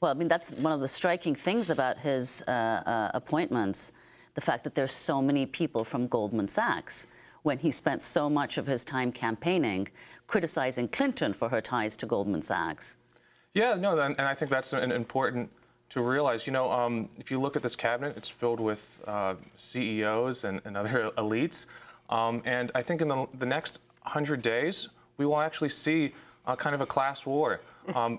Well, I mean, that's one of the striking things about his uh, uh, appointments, the fact that there's so many people from Goldman Sachs when he spent so much of his time campaigning criticizing Clinton for her ties to Goldman Sachs. Yeah, no, and I think that's an important to realize. You know, um, if you look at this cabinet, it's filled with uh, CEOs and, and, other elites. Um, and I think in the, the, next 100 days, we will actually see uh, kind of a class war. Um,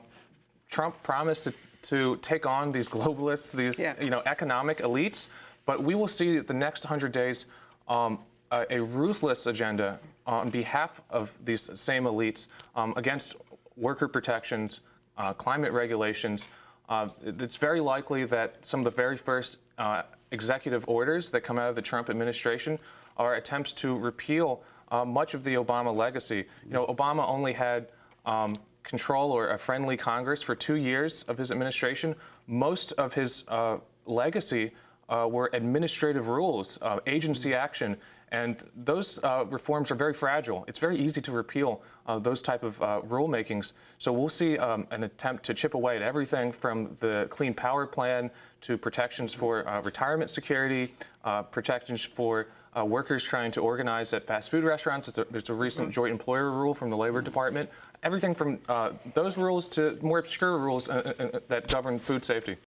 Trump promised to, to, take on these globalists, these yeah. you know economic elites, but we will see the next 100 days um, a, a, ruthless agenda on behalf of these same elites um, against worker protections, uh, climate regulations. Uh, it's very likely that some of the very first uh, executive orders that come out of the Trump administration are attempts to repeal uh, much of the Obama legacy. You know, Obama only had um, control or a friendly Congress for two years of his administration. Most of his uh, legacy uh, were administrative rules, uh, agency action, and those uh, reforms are very fragile. It's very easy to repeal uh, those type of uh, rulemakings. So we'll see um, an attempt to chip away at everything from the Clean Power Plan to protections for uh, retirement security, uh, protections for uh, workers trying to organize at fast food restaurants. A, there's a recent mm-hmm. joint employer rule from the Labor Department. Everything from those rules to more obscure rules that govern food safety.